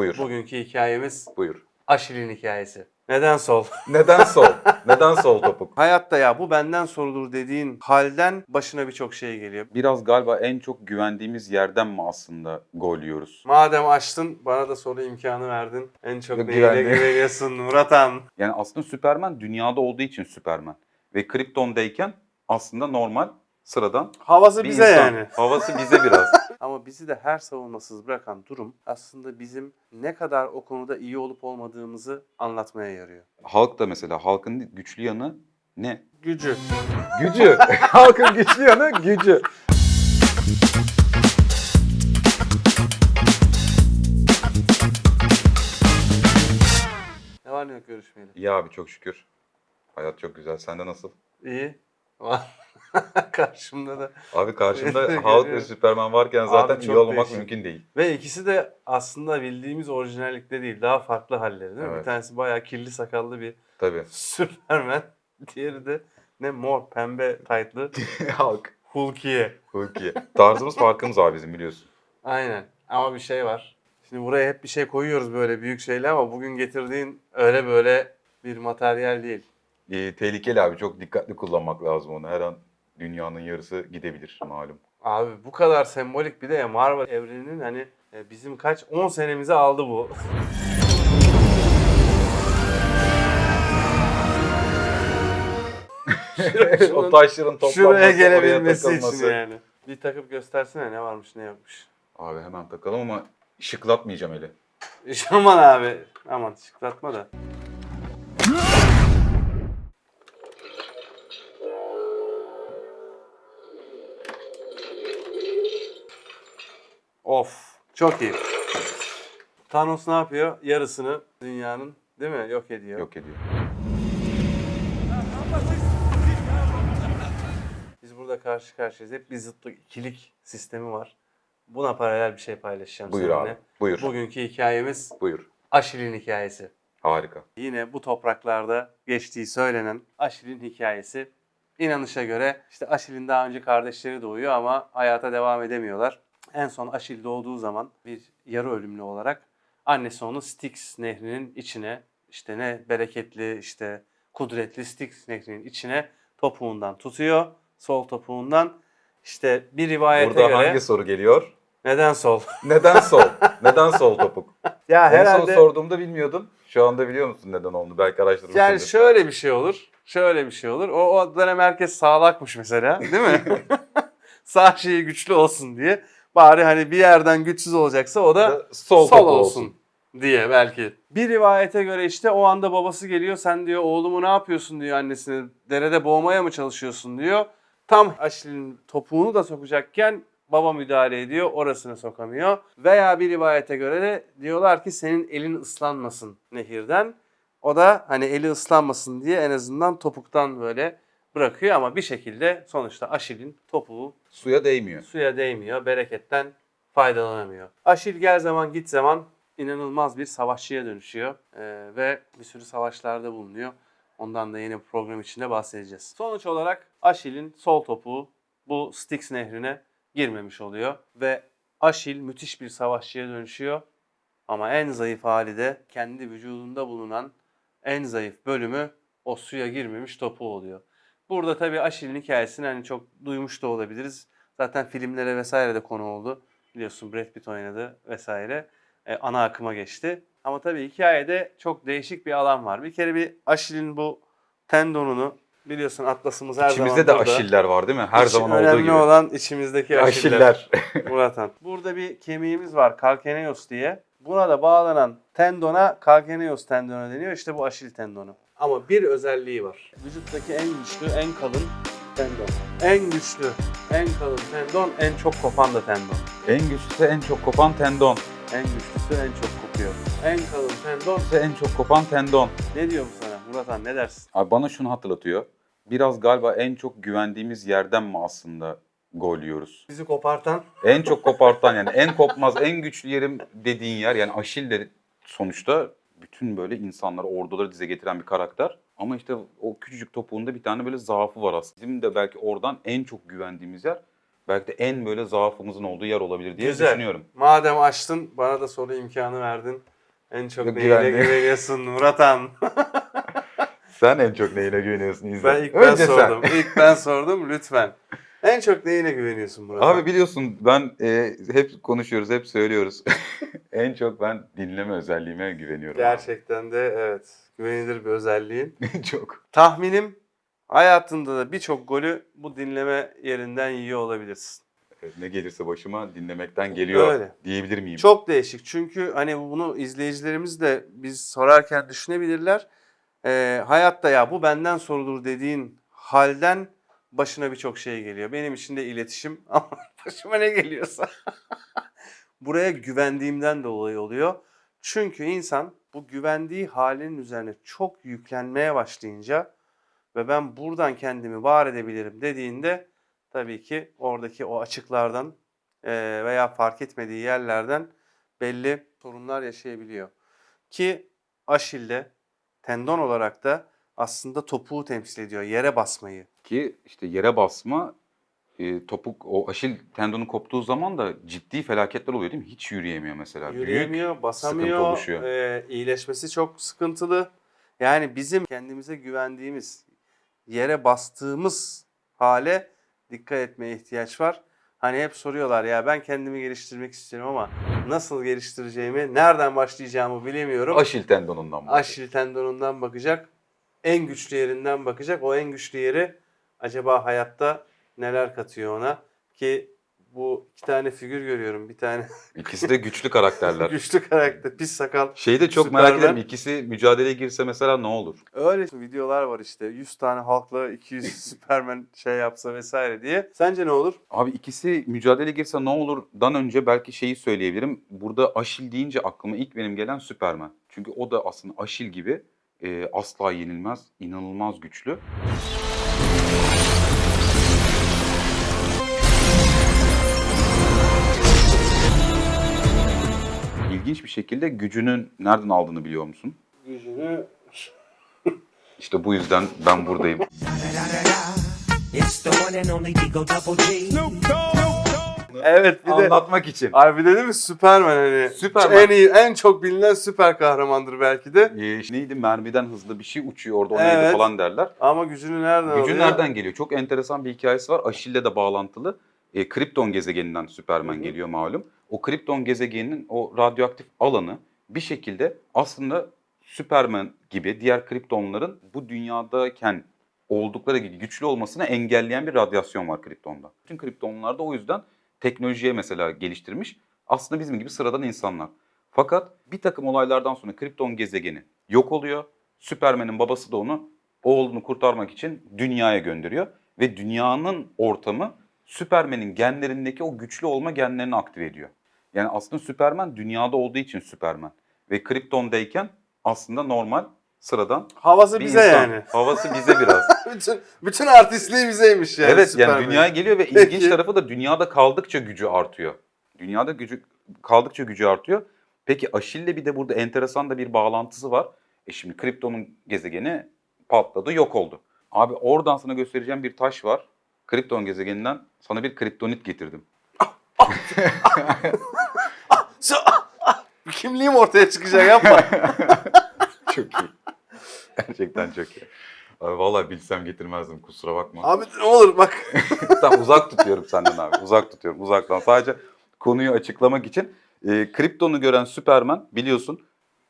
Buyur. Bugünkü hikayemiz Buyur. Aşil'in hikayesi. Neden sol? Neden sol? Neden sol topuk? Hayatta ya bu benden sorulur dediğin halden başına birçok şey geliyor. Biraz galiba en çok güvendiğimiz yerden mi aslında gol yiyoruz? Madem açtın bana da soru imkanı verdin. En çok neyine güvenli. güveniyorsun Muratan? Yani aslında Süperman dünyada olduğu için Süperman. Ve Krypton'dayken aslında normal, sıradan Havası bir bize insan. yani. Havası bize biraz. Ama bizi de her savunmasız bırakan durum aslında bizim ne kadar o konuda iyi olup olmadığımızı anlatmaya yarıyor. Halk da mesela halkın güçlü yanı ne? Gücü. Gücü. halkın güçlü yanı gücü. Ne var ne yok görüşmeyeli. İyi abi çok şükür. Hayat çok güzel. Sende nasıl? İyi. Karşımda da. Abi karşımda Hulk ve evet. Süperman varken zaten Abi iyi olmamak değişik. mümkün değil. Ve ikisi de aslında bildiğimiz orijinallikte değil. Daha farklı halleri değil mi? Bir Evet. tanesi bayağı kirli sakallı bir Tabii. Superman. Diğeri de ne mor pembe taytlı Hulk. Hulkiye. Hulk. Tarzımız farkımız abi bizim biliyorsun. Aynen. Ama bir şey var. Şimdi buraya hep bir şey koyuyoruz böyle büyük şeyler ama bugün getirdiğin öyle böyle bir materyal değil. Ee, tehlikeli abi. Çok dikkatli kullanmak lazım onu. Her an dünyanın yarısı gidebilir malum. Abi bu kadar sembolik bir de ya Marvel evreninin hani e, bizim kaç 10 senemizi aldı bu. o taşların toplanması, Şuraya oraya gelebilmesi takılması. için yani. Bir takıp göstersene ne varmış ne yokmuş. Abi hemen takalım ama şıklatmayacağım eli. Aman abi. Aman şıklatma da. Çok iyi. Thanos ne yapıyor? Yarısını dünyanın değil mi? Yok ediyor. Yok ediyor. Biz burada karşı karşıyayız. Hep bir zıtlık, ikilik sistemi var. Buna paralel bir şey paylaşacağım Buyur seninle. abi. Buyur. Bugünkü hikayemiz Buyur. Aşil'in hikayesi. Harika. Yine bu topraklarda geçtiği söylenen Aşil'in hikayesi. İnanışa göre işte Aşil'in daha önce kardeşleri doğuyor ama hayata devam edemiyorlar. En son Aşil doğduğu zaman bir yarı ölümlü olarak annesi onu Styx nehrinin içine işte ne bereketli işte kudretli Styx nehrinin içine topuğundan tutuyor. Sol topuğundan. İşte bir rivayete Burada göre hangi soru geliyor? neden sol? Neden sol? neden sol topuk? ya En son sorduğumda bilmiyordum. Şu anda biliyor musun neden oldu? Belki araştırmışsındır. Yani şöyle bir şey olur. Şöyle bir şey olur. O, o dönem herkes sağlakmış mesela değil mi? Sağ şeyi güçlü olsun diye. Bari hani bir yerden güçsüz olacaksa o da sol, sol, topu olsun, diye belki. Bir rivayete göre işte o anda babası geliyor. Sen diyor oğlumu ne yapıyorsun diyor annesine. Derede boğmaya mı çalışıyorsun diyor. Tam Aşil'in topuğunu da sokacakken baba müdahale ediyor. Orasını sokamıyor. Veya bir rivayete göre de diyorlar ki senin elin ıslanmasın nehirden. O da hani eli ıslanmasın diye en azından topuktan böyle bırakıyor ama bir şekilde sonuçta Aşil'in topuğu Suya değmiyor. suya değmiyor, bereketten faydalanamıyor. Aşil gel zaman git zaman inanılmaz bir savaşçıya dönüşüyor Ee, ve bir sürü savaşlarda bulunuyor. Ondan da yeni bir program içinde bahsedeceğiz. Sonuç olarak Aşil'in sol topuğu bu Styx nehrine girmemiş oluyor ve Aşil müthiş bir savaşçıya dönüşüyor. Ama en zayıf hali de kendi vücudunda bulunan en zayıf bölümü o suya girmemiş topuğu oluyor. Burada tabii Aşil'in hikayesini hani çok duymuş da olabiliriz. Zaten filmlere vesaire de konu oldu. Biliyorsun Brad Pitt oynadı vesaire. E, ana akıma geçti. Ama tabii hikayede çok değişik bir alan var. Bir kere bir Aşil'in bu tendonunu biliyorsun atlasımız her İçimizde de zaman burada. aşiller var değil mi? Her İç- zaman önemli olduğu gibi. olan içimizdeki aşiller. Aşiller. Murathan. Burada bir kemiğimiz var kalkaneus diye. Buna da bağlanan tendona kalkaneus tendonu deniyor. İşte bu aşil tendonu. Ama bir özelliği var. Vücuttaki en güçlü, en kalın tendon. En güçlü, en kalın tendon, en çok kopan da tendon. en güçlüsü en çok kopan tendon. En güçlüsü en çok kopuyor. En kalın tendon. Güçlüsü en çok kopan tendon. Ne diyor bu sana Murathan ne dersin? Abi bana şunu hatırlatıyor. Biraz galiba en çok güvendiğimiz yerden mi aslında gol yiyoruz? Bizi kopartan En çok kopartan yani en kopmaz en güçlü yerim dediğin yer yani Aşil de sonuçta bütün böyle insanları orduları dize getiren bir karakter. Ama işte o küçücük topuğunda bir tane böyle zaafı var aslında. Bizim de belki oradan en çok güvendiğimiz yer belki de en böyle zaafımızın olduğu yer olabilir diye Güzel. düşünüyorum. Madem açtın bana da soru imkanı verdin. En çok Yok, neyine güvenli. güveniyorsun Muratan? Sen en çok neyine güveniyorsun İzzet? ben ilk ben Önce sen. sordum. İlk ben sordum lütfen. En çok neyine güveniyorsun Muratan? Abi biliyorsun ben e, hep konuşuyoruz, hep söylüyoruz. en çok ben dinleme özelliğime güveniyorum. abi. Gerçekten de evet güvenilir bir özelliğin. çok. Tahminim hayatında da birçok golü bu dinleme yerinden yiyor olabilirsin. Evet, Ne gelirse başıma dinlemekten geliyor Öyle. diyebilir miyim? Çok değişik çünkü hani bunu izleyicilerimiz de biz sorarken düşünebilirler. Ee, hayatta ya bu benden sorulur dediğin halden başına birçok şey geliyor. Benim için de iletişim ama başıma ne geliyorsa. Buraya güvendiğimden dolayı oluyor. Çünkü insan bu güvendiği halinin üzerine çok yüklenmeye başlayınca ve ben buradan kendimi var edebilirim dediğinde tabii ki oradaki o açıklardan veya fark etmediği yerlerden belli sorunlar yaşayabiliyor. Ki Aşil'de tendon olarak da aslında topuğu temsil ediyor, yere basmayı. Ki işte yere basma, e, topuk, o aşil tendonu koptuğu zaman da ciddi felaketler oluyor değil mi? Hiç yürüyemiyor mesela. Büyük Yürüyemiyor, basamıyor, oluşuyor. eee, iyileşmesi çok sıkıntılı. Yani bizim kendimize güvendiğimiz, yere bastığımız hale dikkat etmeye ihtiyaç var. Hani hep soruyorlar ya ben kendimi geliştirmek istiyorum ama nasıl geliştireceğimi, nereden başlayacağımı bilemiyorum. Aşil tendonundan bahsediyor. Aşil tendonundan bakacak. En güçlü yerinden bakacak. O en güçlü yeri acaba hayatta neler katıyor ona? Ki bu iki tane figür görüyorum. Bir tane İkisi de güçlü karakterler. güçlü karakter, pis sakal. Şeyi de çok merak Superman. ederim. İkisi mücadeleye girse mesela ne olur? Öyle videolar var işte. 100 tane halkla 200 Superman şey yapsa vesaire diye. Sence ne olur? Abi ikisi mücadeleye girse ne olurdan önce belki şeyi söyleyebilirim. Burada Aşil deyince aklıma ilk benim gelen Superman. Çünkü o da aslında Aşil gibi e, asla yenilmez, inanılmaz güçlü. İlginç bir şekilde gücünün nereden aldığını biliyor musun? Gücünü İşte bu yüzden ben buradayım. Evet bir de Anlatmak için. Abi dedi mi Superman hani Superman. en iyi en çok bilinen süper kahramandır belki de. Ee, neydi mermiden hızlı bir şey uçuyor orada o Evet. neydi falan derler. Ama gücünü nereden Gücü alıyor? nereden geliyor? Çok enteresan bir hikayesi var. Aşil'le de bağlantılı. E, Krypton gezegeninden Superman geliyor malum. O Krypton gezegeninin o radyoaktif alanı bir şekilde aslında Superman gibi diğer Kryptonların bu dünyadayken oldukları gibi güçlü olmasını engelleyen bir radyasyon var Krypton'da. Bütün Kryptonlar da o yüzden teknolojiye mesela geliştirmiş. Aslında bizim gibi sıradan insanlar. Fakat bir takım olaylardan sonra Krypton gezegeni yok oluyor. Superman'in babası da onu oğlunu kurtarmak için dünyaya gönderiyor. Ve dünyanın ortamı Superman'in genlerindeki o güçlü olma genlerini aktive ediyor. Yani aslında Superman dünyada olduğu için Superman. Ve Krypton'dayken aslında normal, sıradan Havası bir bize insan. yani. Havası bize biraz. bütün bütün artistliği bizeymiş yani. evet Superman. yani dünyaya geliyor ve Peki. ilginç tarafı da dünyada kaldıkça gücü artıyor. Dünyada gücü kaldıkça gücü artıyor. Peki Aşil'le bir de burada enteresan da bir bağlantısı var. E şimdi Krypton'un gezegeni patladı, yok oldu. Abi oradan sana göstereceğim bir taş var. Krypton gezegeninden sana bir kriptonit getirdim. Kimliğim ortaya çıkacak yapma. Çok iyi. Gerçekten çok iyi. Abi vallahi bilsem getirmezdim kusura bakma. Abi ne olur bak. Tamam uzak tutuyorum senden abi. Uzak tutuyorum uzaktan. Sadece konuyu açıklamak için. E, Krypton'u gören Superman biliyorsun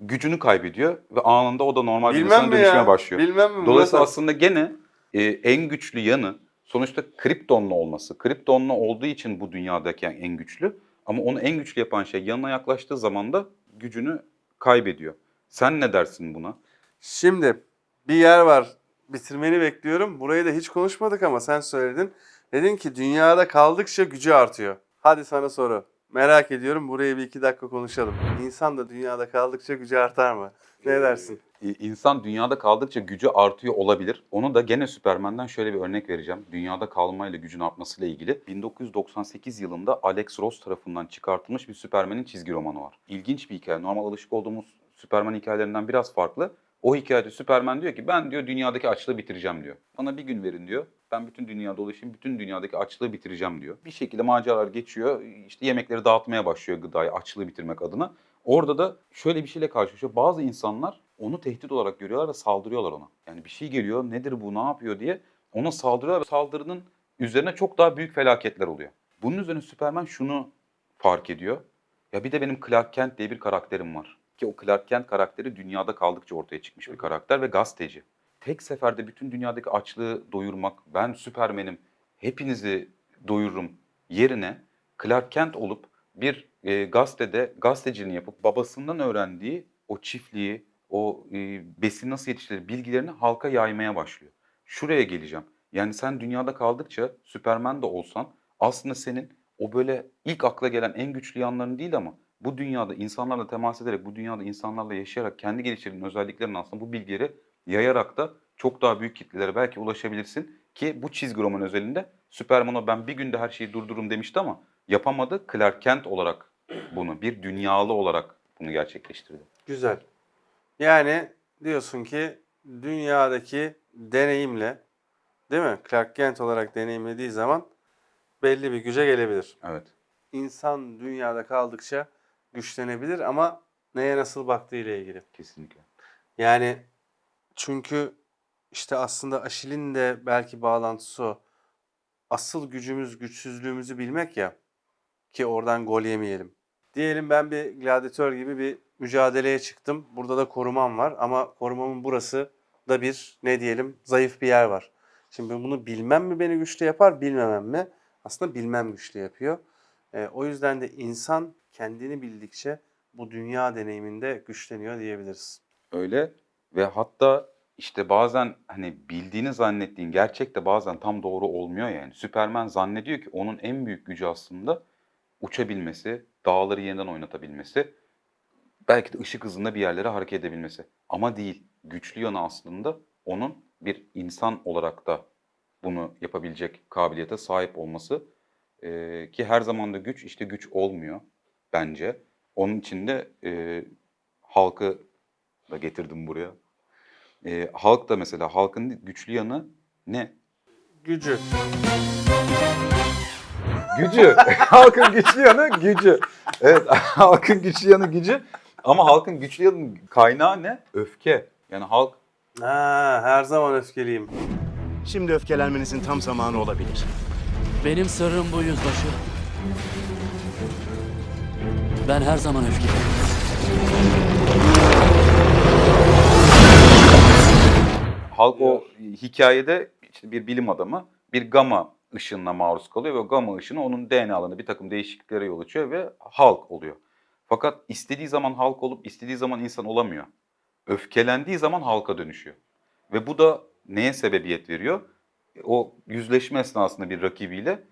gücünü kaybediyor ve anında o da normal bir insana dönüşmeye ya? başlıyor. Bilmem mi? Dolayısıyla Murat? aslında gene e, en güçlü yanı sonuçta Kryptonlu olması. Kryptonlu olduğu için bu dünyadaki en güçlü. Ama onu en güçlü yapan şey yanına yaklaştığı zaman da gücünü kaybediyor. Sen ne dersin buna? Şimdi bir yer var. Bitirmeni bekliyorum. Burayı da hiç konuşmadık ama sen söyledin. Dedin ki dünyada kaldıkça gücü artıyor. Hadi sana soru. Merak ediyorum. Burayı bir iki dakika konuşalım. İnsan da dünyada kaldıkça gücü artar mı? Ne dersin? İnsan dünyada kaldıkça gücü artıyor olabilir. Onu da gene Superman'den şöyle bir örnek vereceğim. Dünyada kalmayla gücün artmasıyla ilgili. 1998 yılında Alex Ross tarafından çıkartılmış bir Superman'in çizgi romanı var. İlginç bir hikaye. Normal alışık olduğumuz Superman hikayelerinden biraz farklı. O hikayede Superman diyor ki ben diyor dünyadaki açlığı bitireceğim diyor. Bana bir gün verin diyor. Ben bütün dünya dolaşayım, bütün dünyadaki açlığı bitireceğim diyor. Bir şekilde maceralar geçiyor. İşte yemekleri dağıtmaya başlıyor gıdayı, açlığı bitirmek adına. Orada da şöyle bir şeyle karşılaşıyor. Bazı insanlar onu tehdit olarak görüyorlar ve saldırıyorlar ona. Yani bir şey geliyor, nedir bu, ne yapıyor diye ona saldırıyorlar ve saldırının üzerine çok daha büyük felaketler oluyor. Bunun üzerine Superman şunu fark ediyor. Ya bir de benim Clark Kent diye bir karakterim var. Ki o Clark Kent karakteri dünyada kaldıkça ortaya çıkmış bir karakter ve gazeteci. Tek seferde bütün dünyadaki açlığı doyurmak, ben Süpermen'im, hepinizi doyururum yerine Clark Kent olup bir e, gazetede gazeteciliğini yapıp babasından öğrendiği o çiftliği, o e, besin nasıl yetiştirilir bilgilerini halka yaymaya başlıyor. Şuraya geleceğim. Yani sen dünyada kaldıkça Süpermen de olsan aslında senin o böyle ilk akla gelen en güçlü yanların değil ama bu dünyada insanlarla temas ederek, bu dünyada insanlarla yaşayarak kendi geliştirdiğin özelliklerini aslında bu bilgileri yayarak da çok daha büyük kitlelere belki ulaşabilirsin. Ki bu çizgi roman özelinde Superman'a ben bir günde her şeyi durdururum demişti ama yapamadı. Clark Kent olarak bunu, bir dünyalı olarak bunu gerçekleştirdi. Güzel. Yani diyorsun ki dünyadaki deneyimle değil mi? Clark Kent olarak deneyimlediği zaman belli bir güce gelebilir. Evet. İnsan dünyada kaldıkça güçlenebilir ama neye nasıl baktığı ile ilgili. Kesinlikle. Yani çünkü işte aslında Aşil'in de belki bağlantısı o. Asıl gücümüz güçsüzlüğümüzü bilmek ya ki oradan gol yemeyelim. Diyelim ben bir gladyatör gibi bir mücadeleye çıktım. Burada da korumam var ama korumamın burası da bir ne diyelim zayıf bir yer var. Şimdi bunu bilmem mi beni güçlü yapar, bilmemem mi? Aslında bilmem güçlü yapıyor. Ee, o yüzden de insan kendini bildikçe bu dünya deneyiminde güçleniyor diyebiliriz. Öyle ve hatta işte bazen hani bildiğini zannettiğin gerçek de bazen tam doğru olmuyor yani. Süperman zannediyor ki onun en büyük gücü aslında uçabilmesi, dağları yeniden oynatabilmesi, belki de ışık hızında bir yerlere hareket edebilmesi. Ama değil. Güçlü yanı aslında onun bir insan olarak da bunu yapabilecek kabiliyete sahip olması. Ee, ki her zaman da güç işte güç olmuyor bence. Onun için de e, halkı da getirdim buraya. Ee, halk da mesela halkın güçlü yanı ne? Gücü. Gücü. halkın güçlü yanı gücü. Evet halkın güçlü yanı gücü. Ama halkın güçlü yanı kaynağı ne? Öfke. Yani halk Ha, her zaman öfkeliyim. Şimdi öfkelenmenizin tam zamanı olabilir. Benim sırrım bu yüzbaşı. Ben her zaman öfkeliyim. halk o hikayede işte bir bilim adamı bir gama ışınına maruz kalıyor ve o gama ışını onun DNA'larında bir takım değişikliklere yol açıyor ve halk oluyor. Fakat istediği zaman halk olup istediği zaman insan olamıyor. Öfkelendiği zaman halka dönüşüyor. Ve bu da neye sebebiyet veriyor? O yüzleşme esnasında bir rakibiyle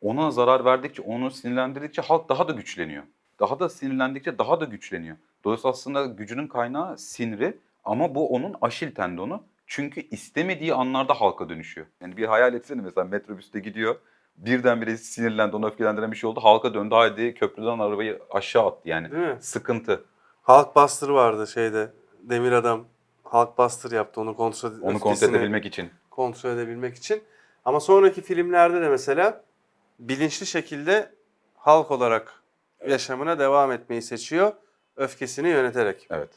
ona zarar verdikçe, onu sinirlendirdikçe halk daha da güçleniyor. Daha da sinirlendikçe daha da güçleniyor. Dolayısıyla aslında gücünün kaynağı siniri ama bu onun aşil tendonu. Çünkü istemediği anlarda halka dönüşüyor. Yani bir hayal etsene mesela metrobüste gidiyor. Birdenbire sinirlendi, onu öfkelendiren bir şey oldu. Halka döndü, haydi köprüden arabayı aşağı attı yani. Değil mi? Sıkıntı. Hulk Buster vardı şeyde. Demir adam Hulk Buster yaptı onu kontrol Onu kontrol edebilmek için. kontrol edebilmek için. Ama sonraki filmlerde de mesela bilinçli şekilde halk olarak yaşamına devam etmeyi seçiyor. Öfkesini yöneterek. Evet.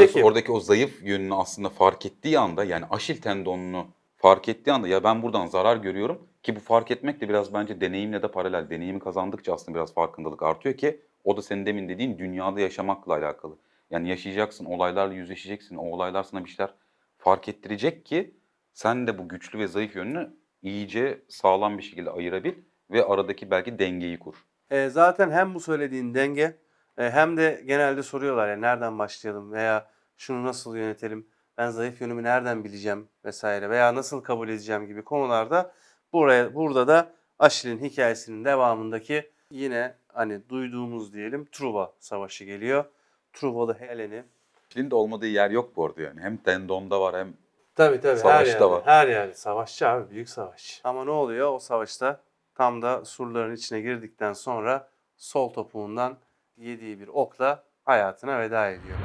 Peki. Oradaki o zayıf yönünü aslında fark ettiği anda yani aşil tendonunu fark ettiği anda ya ben buradan zarar görüyorum ki bu fark etmek de biraz bence deneyimle de paralel. Deneyimi kazandıkça aslında biraz farkındalık artıyor ki o da senin demin dediğin dünyada yaşamakla alakalı. Yani yaşayacaksın, olaylarla yüzleşeceksin. O olaylar sana bir şeyler fark ettirecek ki sen de bu güçlü ve zayıf yönünü iyice sağlam bir şekilde ayırabil ve aradaki belki dengeyi kur. E, zaten hem bu söylediğin denge hem de genelde soruyorlar ya nereden başlayalım veya şunu nasıl yönetelim, ben zayıf yönümü nereden bileceğim vesaire veya nasıl kabul edeceğim gibi konularda buraya burada da Aşil'in hikayesinin devamındaki yine hani duyduğumuz diyelim Truva Savaşı geliyor. Truvalı Helen'i Çin'in de olmadığı yer yok bu arada yani. Hem tendonda var hem Tabii tabii her Savaşta yerde. var. Her yerde. Savaşçı abi büyük savaş. Ama ne oluyor o savaşta? Tam da surların içine girdikten sonra sol topuğundan yediği bir okla hayatına veda ediyor.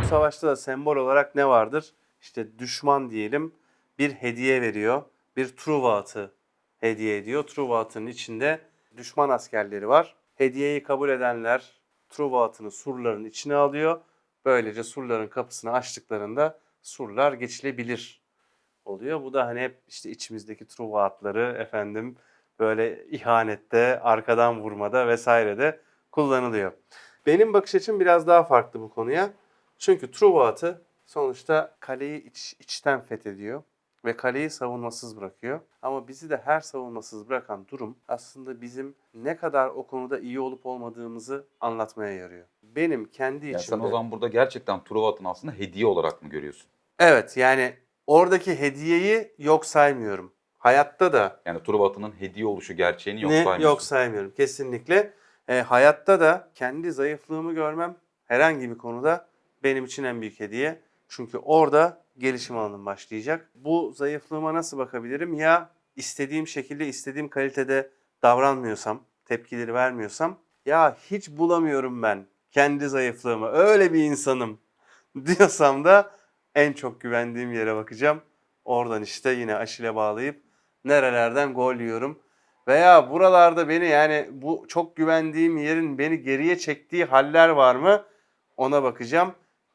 Bu savaşta da sembol olarak ne vardır? İşte düşman diyelim bir hediye veriyor. Bir truva atı hediye ediyor. Truva atının içinde düşman askerleri var. Hediyeyi kabul edenler truva atını surların içine alıyor. Böylece surların kapısını açtıklarında surlar geçilebilir oluyor. Bu da hani hep işte içimizdeki Truva atları efendim böyle ihanette, arkadan vurmada vesairede kullanılıyor. Benim bakış açım biraz daha farklı bu konuya. Çünkü Truva atı sonuçta kaleyi iç, içten fethediyor ve kaleyi savunmasız bırakıyor. Ama bizi de her savunmasız bırakan durum aslında bizim ne kadar o konuda iyi olup olmadığımızı anlatmaya yarıyor. Benim kendi Yani içimde... sen o zaman burada gerçekten Truvat'ın aslında hediye olarak mı görüyorsun? Evet yani oradaki hediyeyi yok saymıyorum. Hayatta da Yani Truvat'ın hediye oluşu gerçeğini yok ne saymıyorsun. yok saymıyorum kesinlikle. E, hayatta da kendi zayıflığımı görmem herhangi bir konuda benim için en büyük hediye. Çünkü orada gelişim alanım başlayacak. Bu zayıflığıma nasıl bakabilirim? Ya istediğim şekilde, istediğim kalitede davranmıyorsam, tepkileri vermiyorsam ya hiç bulamıyorum ben kendi zayıflığımı. Öyle bir insanım diyorsam da en çok güvendiğim yere bakacağım. Oradan işte yine aşile bağlayıp nerelerden gol yiyorum. Veya buralarda beni yani bu çok güvendiğim yerin beni geriye çektiği haller var mı? Ona bakacağım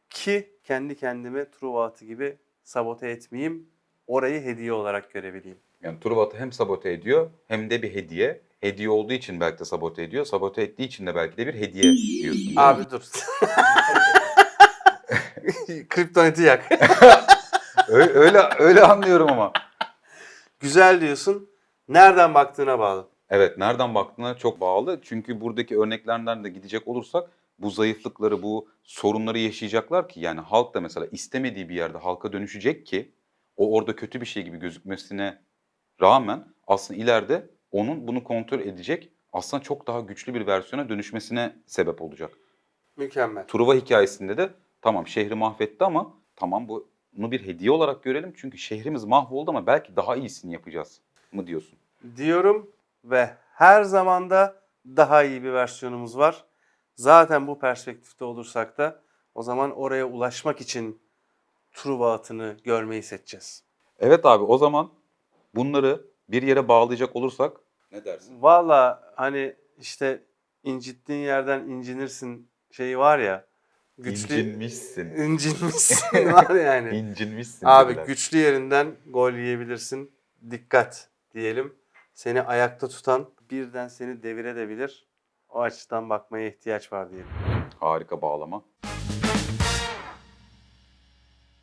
ki kendi kendimi Truva atı gibi sabote etmeyeyim. Orayı hediye olarak görebileyim. Yani Truvat'ı hem sabote ediyor hem de bir hediye. Hediye olduğu için belki de sabote ediyor. Sabote ettiği için de belki de bir hediye diyorsun. değil mi? Abi dur. Kriptoniti yak. Öyle, öyle, öyle anlıyorum ama. Güzel diyorsun. Nereden baktığına bağlı. Evet nereden baktığına çok bağlı. Çünkü buradaki örneklerden de gidecek olursak bu zayıflıkları, bu sorunları yaşayacaklar ki yani halk da mesela istemediği bir yerde halka dönüşecek ki o orada kötü bir şey gibi gözükmesine rağmen aslında ileride onun bunu kontrol edecek aslında çok daha güçlü bir versiyona dönüşmesine sebep olacak. Mükemmel. Truva hikayesinde de tamam şehri mahvetti ama tamam bunu bir hediye olarak görelim çünkü şehrimiz mahvoldu ama belki daha iyisini yapacağız mı diyorsun? diyorum ve her zamanda daha iyi bir versiyonumuz var. Zaten bu perspektifte olursak da o zaman oraya ulaşmak için Truva atını görmeyi seçeceğiz. Evet abi o zaman bunları bir yere bağlayacak olursak ne dersin? Valla hani işte incittiğin yerden incinirsin şeyi var ya. Güçlü İncinmişsin. incinmişsin var yani. İncinmişsin. Abi dediler. güçlü yerinden gol yiyebilirsin. Dikkat diyelim. Seni ayakta tutan birden seni devirebilir. O açıdan bakmaya ihtiyaç var diyelim. Harika bağlama.